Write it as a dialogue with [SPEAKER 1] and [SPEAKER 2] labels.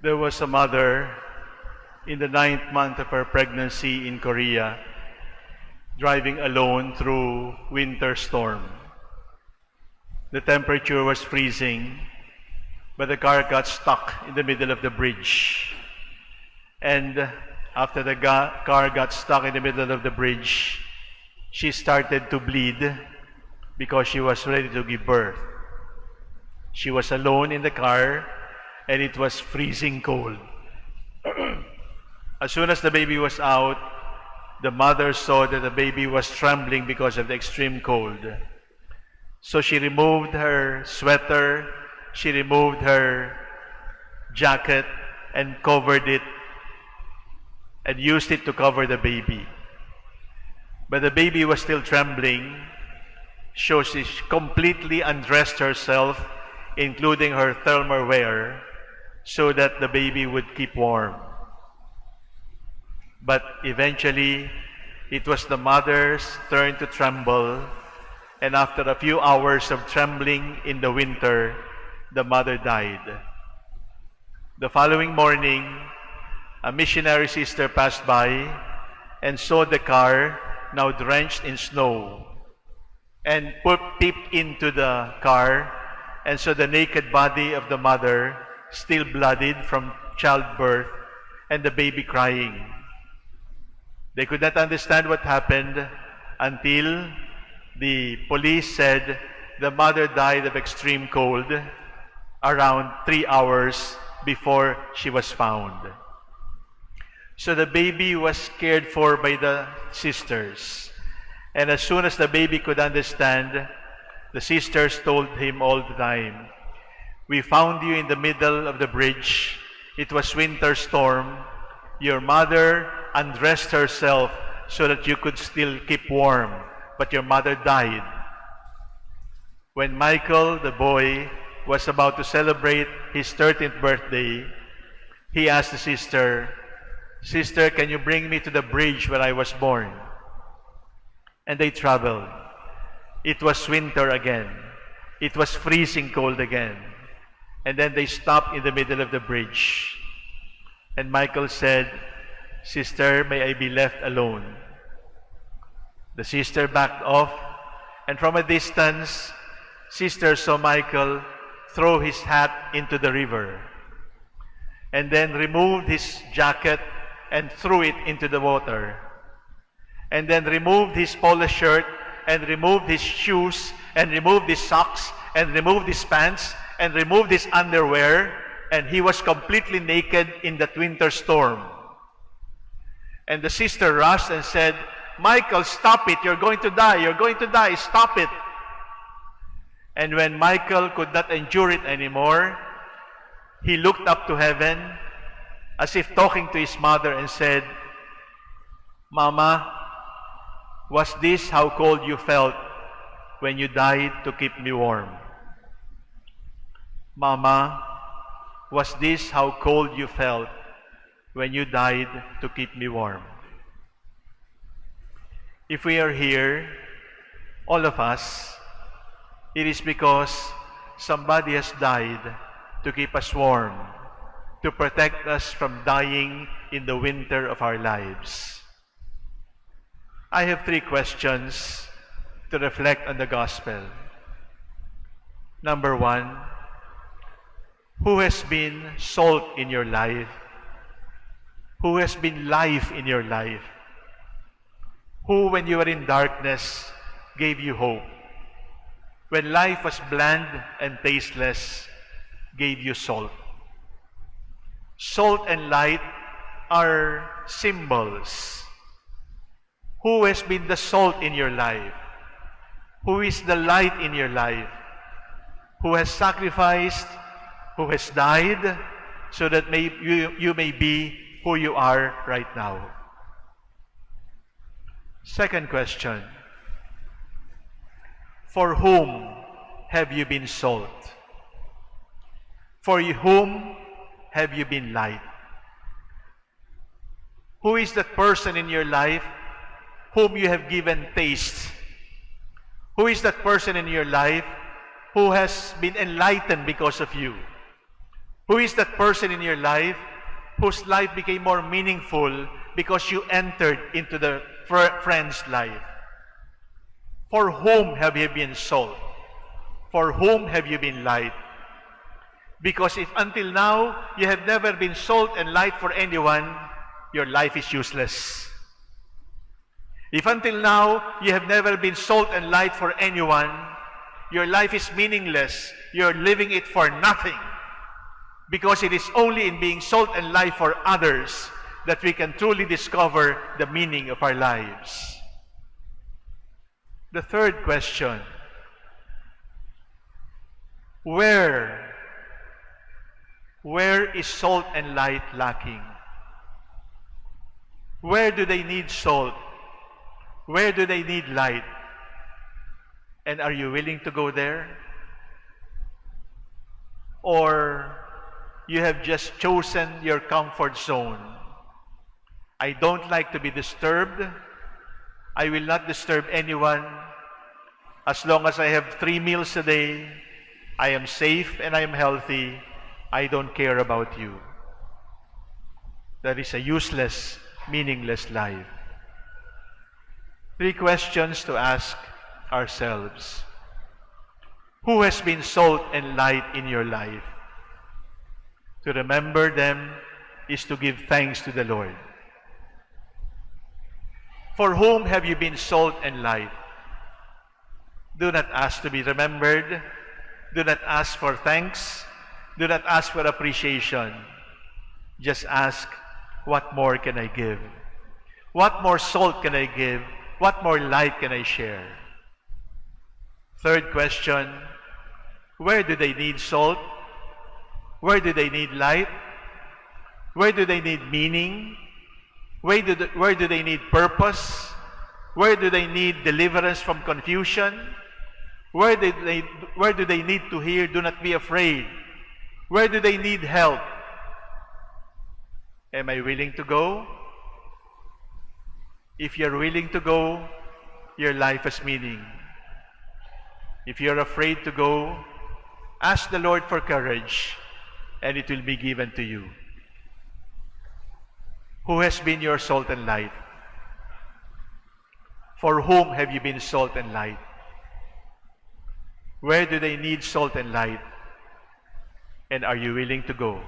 [SPEAKER 1] There was a mother in the ninth month of her pregnancy in Korea driving alone through winter storm. The temperature was freezing, but the car got stuck in the middle of the bridge. And after the ga- car got stuck in the middle of the bridge, she started to bleed because she was ready to give birth. She was alone in the car and it was freezing cold. as soon as the baby was out, the mother saw that the baby was trembling because of the extreme cold. So she removed her sweater, she removed her jacket and covered it and used it to cover the baby. But the baby was still trembling, so she completely undressed herself, including her thermal wear, so that the baby would keep warm. But eventually, it was the mother's turn to tremble, and after a few hours of trembling in the winter, the mother died. The following morning, a missionary sister passed by and saw the car now drenched in snow and peeped into the car and saw the naked body of the mother still bloodied from childbirth and the baby crying. They could not understand what happened until the police said the mother died of extreme cold around three hours before she was found. So the baby was cared for by the sisters. And as soon as the baby could understand, the sisters told him all the time, We found you in the middle of the bridge. It was winter storm. Your mother undressed herself so that you could still keep warm, but your mother died. When Michael, the boy, was about to celebrate his 13th birthday, he asked the sister, Sister, can you bring me to the bridge where I was born? And they traveled. It was winter again. It was freezing cold again. And then they stopped in the middle of the bridge. And Michael said, Sister, may I be left alone? The sister backed off, and from a distance, Sister saw Michael throw his hat into the river, and then removed his jacket and threw it into the water, and then removed his polo shirt, and removed his shoes, and removed his socks, and removed his pants, and removed his underwear, and he was completely naked in that winter storm. And the sister rushed and said, Michael, stop it. You're going to die. You're going to die. Stop it. And when Michael could not endure it anymore, he looked up to heaven as if talking to his mother and said, Mama, was this how cold you felt when you died to keep me warm? Mama, was this how cold you felt when you died to keep me warm? If we are here, all of us, it is because somebody has died to keep us warm, to protect us from dying in the winter of our lives. I have three questions to reflect on the gospel. Number one, who has been salt in your life? Who has been life in your life? Who, when you were in darkness, gave you hope? When life was bland and tasteless, gave you salt. Salt and light are symbols. Who has been the salt in your life? Who is the light in your life? Who has sacrificed? Who has died so that may, you, you may be who you are right now? Second question. For whom have you been salt? For whom have you been light? Who is that person in your life whom you have given taste? Who is that person in your life who has been enlightened because of you? Who is that person in your life whose life became more meaningful because you entered into the friend's life? For whom have you been salt? For whom have you been light? Because if until now you have never been salt and light for anyone, your life is useless. If until now you have never been salt and light for anyone, your life is meaningless. You're living it for nothing. Because it is only in being salt and light for others that we can truly discover the meaning of our lives. The third question Where, where is salt and light lacking? Where do they need salt? Where do they need light? And are you willing to go there? Or you have just chosen your comfort zone? I don't like to be disturbed. I will not disturb anyone. As long as I have three meals a day, I am safe and I am healthy. I don't care about you. That is a useless, meaningless life. Three questions to ask ourselves. Who has been salt and light in your life? To remember them is to give thanks to the Lord. For whom have you been salt and light? Do not ask to be remembered. Do not ask for thanks. Do not ask for appreciation. Just ask, what more can I give? What more salt can I give? What more light can I share? Third question, where do they need salt? Where do they need light? Where do they need meaning? Where do, they, where do they need purpose? Where do they need deliverance from confusion? Where do, they, where do they need to hear, do not be afraid? Where do they need help? Am I willing to go? If you're willing to go, your life has meaning. If you're afraid to go, ask the Lord for courage, and it will be given to you. Who has been your salt and light? For whom have you been salt and light? Where do they need salt and light? And are you willing to go?